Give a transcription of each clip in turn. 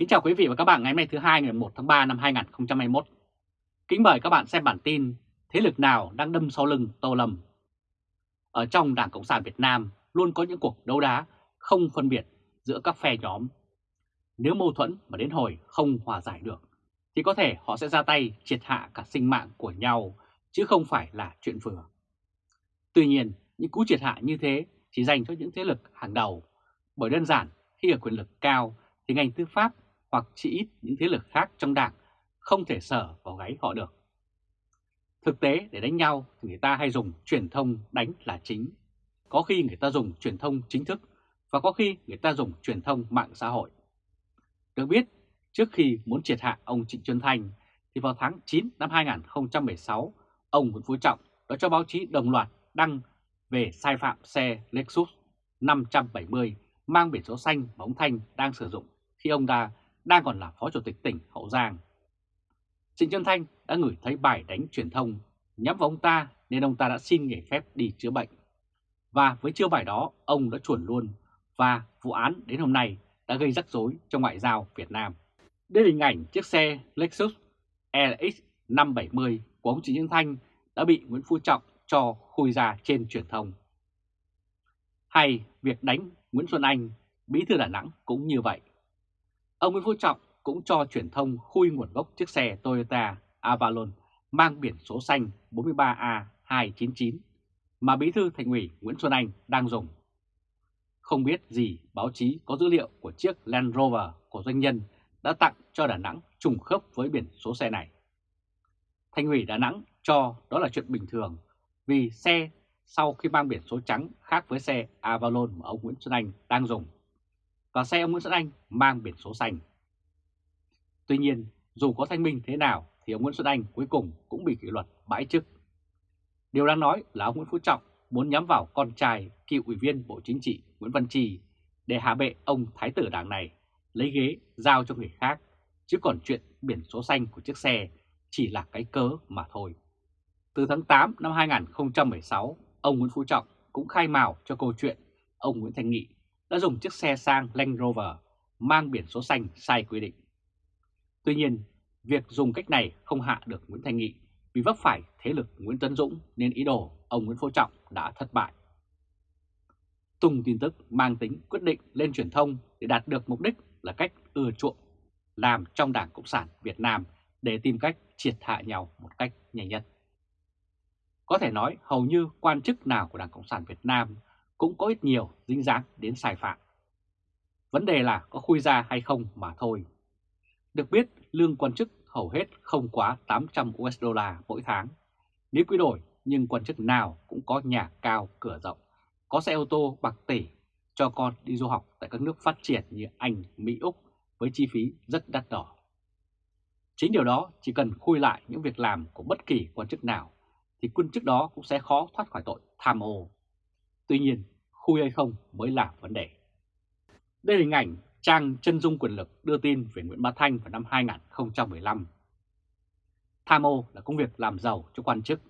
Kính chào quý vị và các bạn ngày hôm nay thứ hai ngày 1 tháng 3 năm 2021. Kính mời các bạn xem bản tin Thế lực nào đang đâm sau lưng Tô Lâm. Ở trong Đảng Cộng sản Việt Nam luôn có những cuộc đấu đá không phân biệt giữa các phe nhóm. Nếu mâu thuẫn mà đến hồi không hòa giải được thì có thể họ sẽ ra tay triệt hạ cả sinh mạng của nhau chứ không phải là chuyện vừa. Tuy nhiên, những cú triệt hạ như thế chỉ dành cho những thế lực hàng đầu bởi đơn giản khi ở quyền lực cao thì ngành tư pháp hoặc chỉ ít những thế lực khác trong đảng không thể sở vào gáy họ được. Thực tế để đánh nhau thì người ta hay dùng truyền thông đánh là chính. Có khi người ta dùng truyền thông chính thức và có khi người ta dùng truyền thông mạng xã hội. Được biết, trước khi muốn triệt hạ ông Trịnh Xuân Thanh thì vào tháng 9 năm 2016, ông Nguyễn Phú Trọng đã cho báo chí đồng loạt đăng về sai phạm xe Lexus 570 mang biển số xanh mà ông Thanh đang sử dụng khi ông ta đang còn là Phó Chủ tịch tỉnh Hậu Giang. Trịnh Xuân Thanh đã gửi thấy bài đánh truyền thông nhắm vào ông ta nên ông ta đã xin nghỉ phép đi chữa bệnh. Và với chiêu bài đó, ông đã chuẩn luôn và vụ án đến hôm nay đã gây rắc rối cho ngoại giao Việt Nam. Đây là hình ảnh chiếc xe Lexus LX 570 của ông Trịnh Xuân Thanh đã bị Nguyễn Phú Trọng cho khui ra trên truyền thông. Hay việc đánh Nguyễn Xuân Anh, bí thư Đà Nẵng cũng như vậy. Ông Nguyễn Phú Trọng cũng cho truyền thông khui nguồn gốc chiếc xe Toyota Avalon mang biển số xanh 43A299 mà bí thư thành ủy Nguyễn Xuân Anh đang dùng. Không biết gì báo chí có dữ liệu của chiếc Land Rover của doanh nhân đã tặng cho Đà Nẵng trùng khớp với biển số xe này. Thành ủy Đà Nẵng cho đó là chuyện bình thường vì xe sau khi mang biển số trắng khác với xe Avalon mà ông Nguyễn Xuân Anh đang dùng và xe ông Nguyễn Xuân Anh mang biển số xanh. Tuy nhiên, dù có thanh minh thế nào thì ông Nguyễn Xuân Anh cuối cùng cũng bị kỷ luật bãi chức. Điều đang nói là ông Nguyễn Phú Trọng muốn nhắm vào con trai cựu ủy viên Bộ Chính trị Nguyễn Văn Trì để hạ bệ ông Thái tử đảng này lấy ghế giao cho người khác, chứ còn chuyện biển số xanh của chiếc xe chỉ là cái cớ mà thôi. Từ tháng 8 năm 2016, ông Nguyễn Phú Trọng cũng khai mào cho câu chuyện ông Nguyễn Thành Nghị đã dùng chiếc xe sang Land Rover mang biển số xanh sai quy định. Tuy nhiên, việc dùng cách này không hạ được Nguyễn Thanh Nghị vì vấp phải thế lực Nguyễn Tấn Dũng nên ý đồ ông Nguyễn Phú Trọng đã thất bại. Tung tin tức mang tính quyết định lên truyền thông để đạt được mục đích là cách ưa chuộng làm trong Đảng Cộng sản Việt Nam để tìm cách triệt hạ nhau một cách nhanh nhất. Có thể nói hầu như quan chức nào của Đảng Cộng sản Việt Nam cũng có ít nhiều dính dáng đến sai phạm. Vấn đề là có khui ra hay không mà thôi. Được biết, lương quan chức hầu hết không quá 800 USD mỗi tháng. Nếu quy đổi, nhưng quan chức nào cũng có nhà cao cửa rộng, có xe ô tô bạc tỷ cho con đi du học tại các nước phát triển như Anh, Mỹ, Úc với chi phí rất đắt đỏ. Chính điều đó chỉ cần khui lại những việc làm của bất kỳ quan chức nào thì quân chức đó cũng sẽ khó thoát khỏi tội tham ô. Tuy nhiên, khui hay không mới là vấn đề. Đây là hình ảnh trang chân dung quyền lực đưa tin về Nguyễn Bá Thanh vào năm 2015. Tham ô là công việc làm giàu cho quan chức.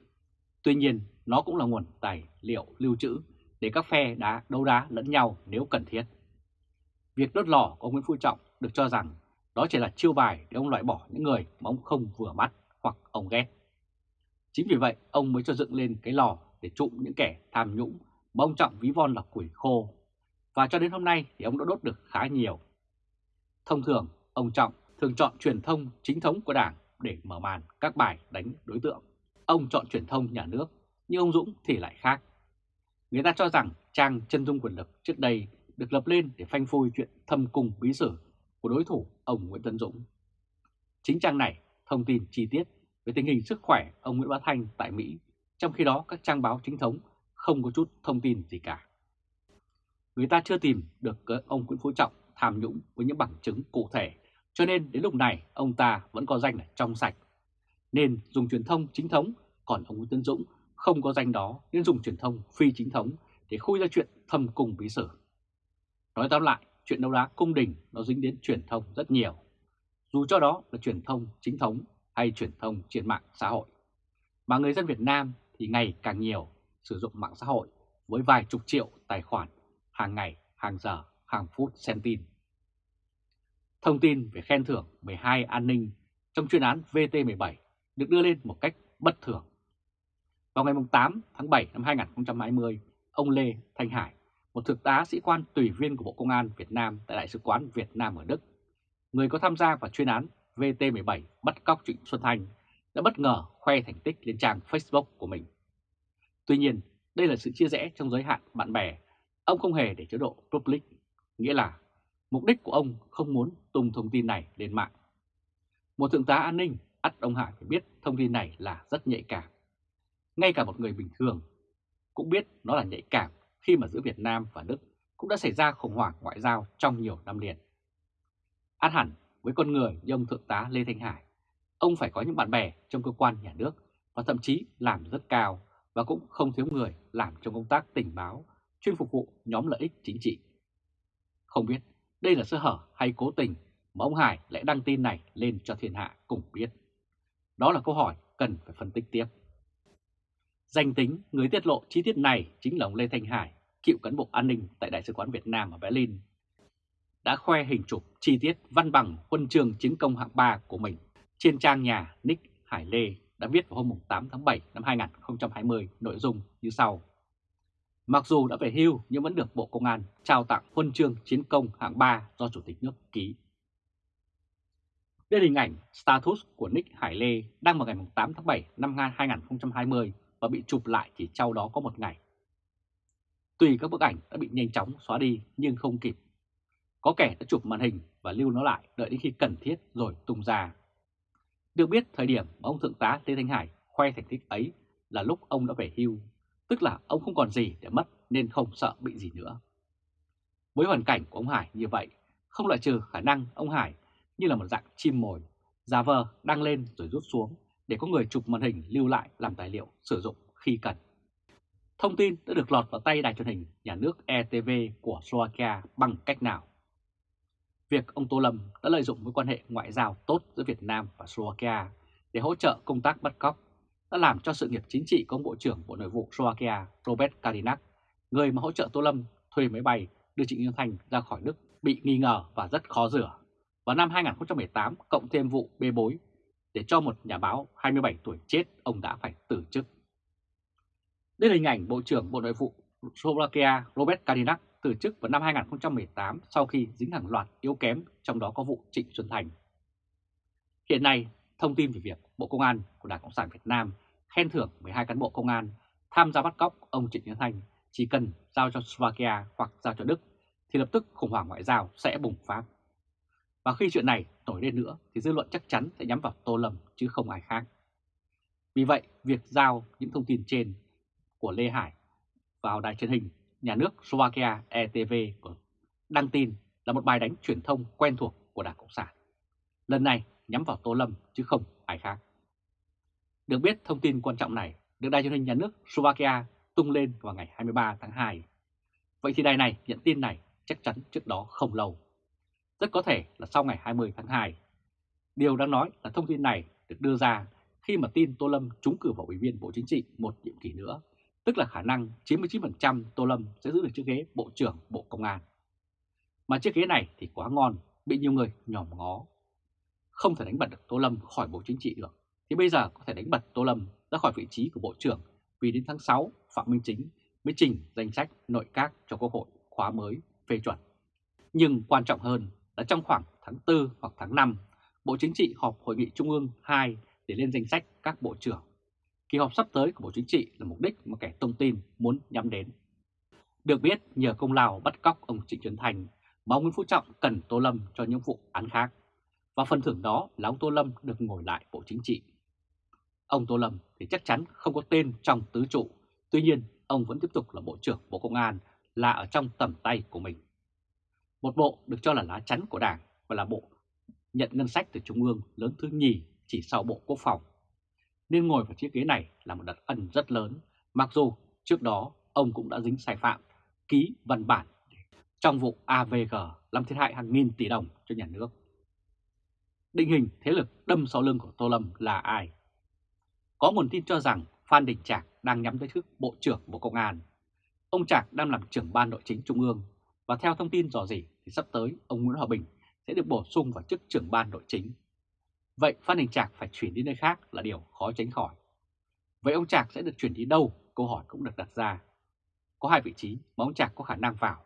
Tuy nhiên, nó cũng là nguồn tài liệu lưu trữ để các phe đá đấu đá lẫn nhau nếu cần thiết. Việc đốt lò của Nguyễn Phú Trọng được cho rằng đó chỉ là chiêu bài để ông loại bỏ những người mà ông không vừa mắt hoặc ông ghét. Chính vì vậy ông mới cho dựng lên cái lò để trụm những kẻ tham nhũng mà ông Trọng ví von là củi khô. Và cho đến hôm nay thì ông đã đốt được khá nhiều. Thông thường, ông Trọng thường chọn truyền thông chính thống của Đảng để mở màn các bài đánh đối tượng. Ông chọn truyền thông nhà nước, nhưng ông Dũng thì lại khác. Người ta cho rằng trang chân dung quyền lực trước đây được lập lên để phanh phui chuyện thâm cung bí sử của đối thủ ông Nguyễn Tân Dũng. Chính trang này thông tin chi tiết về tình hình sức khỏe ông Nguyễn Bá Thanh tại Mỹ, trong khi đó các trang báo chính thống không có chút thông tin gì cả. Người ta chưa tìm được ông Nguyễn Phú Trọng tham nhũng với những bằng chứng cụ thể, cho nên đến lúc này ông ta vẫn có danh là trong sạch. Nên dùng truyền thông chính thống, còn ông Nguyễn Tân Dũng không có danh đó nên dùng truyền thông phi chính thống để khui ra chuyện thâm cung bí sử. Nói tóm lại, chuyện đấu đá cung đình nó dính đến truyền thông rất nhiều. Dù cho đó là truyền thông chính thống hay truyền thông trên mạng xã hội. Mà người dân Việt Nam thì ngày càng nhiều sử dụng mạng xã hội với vài chục triệu tài khoản hàng ngày, hàng giờ, hàng phút xem tin. Thông tin về khen thưởng 12 an ninh trong chuyên án VT17 được đưa lên một cách bất thường. Vào ngày 8 tháng 7 năm 2020, ông Lê Thanh Hải, một thực tá sĩ quan tùy viên của Bộ Công an Việt Nam tại Đại sứ quán Việt Nam ở Đức, người có tham gia vào chuyên án VT17 bắt cóc Trịnh Xuân Thanh, đã bất ngờ khoe thành tích lên trang Facebook của mình. Tuy nhiên, đây là sự chia rẽ trong giới hạn bạn bè, ông không hề để chế độ public, nghĩa là mục đích của ông không muốn tung thông tin này lên mạng. Một thượng tá an ninh, ắt ông Hải phải biết thông tin này là rất nhạy cảm. Ngay cả một người bình thường cũng biết nó là nhạy cảm khi mà giữa Việt Nam và Đức cũng đã xảy ra khủng hoảng ngoại giao trong nhiều năm liền. Át hẳn với con người như ông Thượng tá Lê Thanh Hải, ông phải có những bạn bè trong cơ quan nhà nước và thậm chí làm rất cao và cũng không thiếu người làm trong công tác tình báo, chuyên phục vụ nhóm lợi ích chính trị. Không biết đây là sơ hở hay cố tình mà ông Hải lại đăng tin này lên cho thiên hạ cùng biết. Đó là câu hỏi cần phải phân tích tiếp. Danh tính người tiết lộ chi tiết này chính là ông Lê Thanh Hải, cựu cán bộ an ninh tại Đại sứ quán Việt Nam ở Berlin, đã khoe hình chụp chi tiết văn bằng huân chương chiến công hạng 3 của mình trên trang nhà Nick Hải Lê đã viết vào hôm 8 tháng 7 năm 2020 nội dung như sau. Mặc dù đã về hưu nhưng vẫn được Bộ Công an trao tặng huân chương chiến công hạng 3 do Chủ tịch nước ký. Đây là hình ảnh status của Nick Hải Lê đăng vào ngày 8 tháng 7 năm 2020 và bị chụp lại chỉ sau đó có một ngày. Tùy các bức ảnh đã bị nhanh chóng xóa đi nhưng không kịp. Có kẻ đã chụp màn hình và lưu nó lại đợi đến khi cần thiết rồi tung ra. Được biết thời điểm mà ông Thượng tá Lê Thanh Hải khoe thành tích ấy là lúc ông đã về hưu, tức là ông không còn gì để mất nên không sợ bị gì nữa. Với hoàn cảnh của ông Hải như vậy, không loại trừ khả năng ông Hải như là một dạng chim mồi, giả vờ đăng lên rồi rút xuống để có người chụp màn hình lưu lại làm tài liệu sử dụng khi cần. Thông tin đã được lọt vào tay đài truyền hình nhà nước ETV của Slovakia bằng cách nào? Việc ông Tô Lâm đã lợi dụng mối quan hệ ngoại giao tốt giữa Việt Nam và Slovakia để hỗ trợ công tác bắt cóc đã làm cho sự nghiệp chính trị của ông Bộ trưởng Bộ Nội vụ Slovakia Robert Kalinak, người mà hỗ trợ Tô Lâm thuê máy bay đưa Trịnh Nguyên Thành ra khỏi Đức bị nghi ngờ và rất khó rửa. Vào năm 2018, cộng thêm vụ bê bối để cho một nhà báo 27 tuổi chết, ông đã phải từ chức. Đây là hình ảnh Bộ trưởng Bộ Nội vụ Slovakia Robert Kalinak từ chức vào năm 2018 sau khi dính hàng loạt yếu kém, trong đó có vụ Trịnh Xuân Thành. Hiện nay, thông tin về việc Bộ Công an của Đảng Cộng sản Việt Nam khen thưởng 12 cán bộ công an tham gia bắt cóc ông Trịnh Xuân Thành chỉ cần giao cho Slovakia hoặc giao cho Đức thì lập tức khủng hoảng ngoại giao sẽ bùng phát. Và khi chuyện này nổi lên nữa thì dư luận chắc chắn sẽ nhắm vào Tô Lâm chứ không ai khác. Vì vậy, việc giao những thông tin trên của Lê Hải vào đài truyền hình nhà nước Slovakia ETV ừ, đăng tin là một bài đánh truyền thông quen thuộc của Đảng Cộng sản. Lần này nhắm vào Tô Lâm chứ không ai khác. Được biết, thông tin quan trọng này được đài truyền hình nhà nước Slovakia tung lên vào ngày 23 tháng 2. Vậy thì đài này nhận tin này chắc chắn trước đó không lâu. Rất có thể là sau ngày 20 tháng 2. Điều đáng nói là thông tin này được đưa ra khi mà tin Tô Lâm trúng cử vào Ủy viên Bộ Chính trị một nhiệm kỳ nữa tức là khả năng 99% Tô Lâm sẽ giữ được chiếc ghế Bộ trưởng Bộ Công an. Mà chiếc ghế này thì quá ngon, bị nhiều người nhòm ngó. Không thể đánh bật được Tô Lâm khỏi Bộ Chính trị được, thì bây giờ có thể đánh bật Tô Lâm ra khỏi vị trí của Bộ trưởng vì đến tháng 6 Phạm Minh Chính mới trình danh sách nội các cho Quốc hội khóa mới phê chuẩn. Nhưng quan trọng hơn là trong khoảng tháng 4 hoặc tháng 5, Bộ Chính trị họp Hội nghị Trung ương 2 để lên danh sách các bộ trưởng Kỳ họp sắp tới của Bộ Chính trị là mục đích mà kẻ tung tin muốn nhắm đến. Được biết nhờ công lao bắt cóc ông Trịnh Xuân Thành mà ông Nguyễn Phú Trọng cần Tô Lâm cho những vụ án khác. Và phần thưởng đó là ông Tô Lâm được ngồi lại Bộ Chính trị. Ông Tô Lâm thì chắc chắn không có tên trong tứ trụ, tuy nhiên ông vẫn tiếp tục là Bộ trưởng Bộ Công an là ở trong tầm tay của mình. Một bộ được cho là lá chắn của Đảng và là bộ nhận ngân sách từ Trung ương lớn thứ nhì chỉ sau Bộ Quốc phòng nên ngồi vào chiếc ghế này là một đặc ân rất lớn, mặc dù trước đó ông cũng đã dính sai phạm, ký văn bản trong vụ AVG làm thiệt hại hàng nghìn tỷ đồng cho nhà nước. Định hình thế lực đâm sau lưng của Tô Lâm là ai? Có nguồn tin cho rằng Phan Đình Trạc đang nhắm tới chức Bộ trưởng Bộ Công an. Ông Trạc đang làm trưởng ban nội chính Trung ương và theo thông tin dò dỉ thì sắp tới ông Nguyễn Hòa Bình sẽ được bổ sung vào chức trưởng ban nội chính. Vậy Phan Đình Trạc phải chuyển đi nơi khác là điều khó tránh khỏi. Vậy ông Trạc sẽ được chuyển đi đâu? Câu hỏi cũng được đặt ra. Có hai vị trí mà ông Trạc có khả năng vào.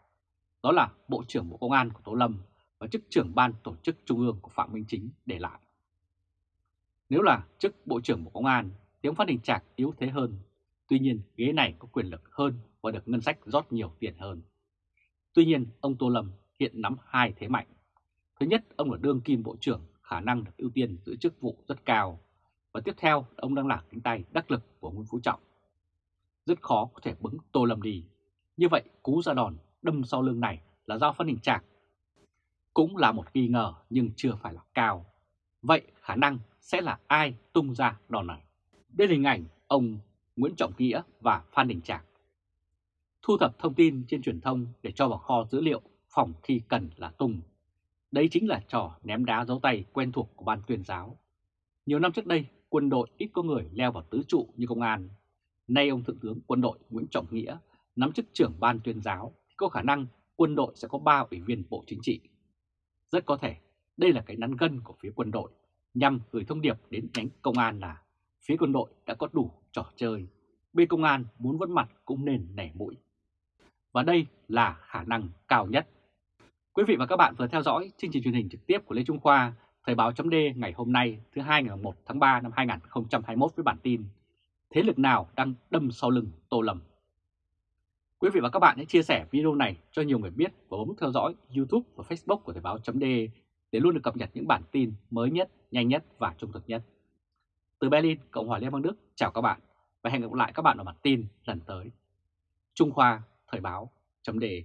Đó là Bộ trưởng Bộ Công an của Tô Lâm và chức trưởng ban tổ chức Trung ương của Phạm Minh Chính để lại. Nếu là chức Bộ trưởng Bộ Công an thì ông Phan Đình Trạc yếu thế hơn. Tuy nhiên ghế này có quyền lực hơn và được ngân sách rót nhiều tiền hơn. Tuy nhiên ông Tô Lâm hiện nắm hai thế mạnh. Thứ nhất, ông là đương kim bộ trưởng, khả năng được ưu tiên giữ chức vụ rất cao. Và tiếp theo, ông đang là cánh tay đắc lực của Nguyễn Phú Trọng. Rất khó có thể bứng Tô Lâm đi. Như vậy, cú ra đòn đâm sau lưng này là do phân hình trạc. Cũng là một nghi ngờ nhưng chưa phải là cao. Vậy khả năng sẽ là ai tung ra đòn này? Đây là hình ảnh ông Nguyễn Trọng Nghĩa và Phan Đình Trạc. Thu thập thông tin trên truyền thông để cho vào kho dữ liệu phòng khi cần là tung. Đấy chính là trò ném đá dấu tay quen thuộc của ban tuyên giáo. Nhiều năm trước đây, quân đội ít có người leo vào tứ trụ như công an. Nay ông Thượng tướng quân đội Nguyễn Trọng Nghĩa nắm chức trưởng ban tuyên giáo thì có khả năng quân đội sẽ có 3 ủy viên bộ chính trị. Rất có thể đây là cái nắn gân của phía quân đội nhằm gửi thông điệp đến nhánh công an là phía quân đội đã có đủ trò chơi, bên công an muốn vẫn mặt cũng nên nẻ mũi. Và đây là khả năng cao nhất. Quý vị và các bạn vừa theo dõi chương trình truyền hình trực tiếp của Lê Trung Khoa, Thời báo chấm ngày hôm nay thứ hai ngày 1 tháng 3 năm 2021 với bản tin Thế lực nào đang đâm sau lưng Tô Lâm? Quý vị và các bạn hãy chia sẻ video này cho nhiều người biết và bấm theo dõi YouTube và Facebook của Thời báo chấm để luôn được cập nhật những bản tin mới nhất, nhanh nhất và trung thực nhất. Từ Berlin, Cộng hòa Liên bang Đức, chào các bạn và hẹn gặp lại các bạn ở bản tin lần tới. Trung Khoa, Thời báo, chấm đề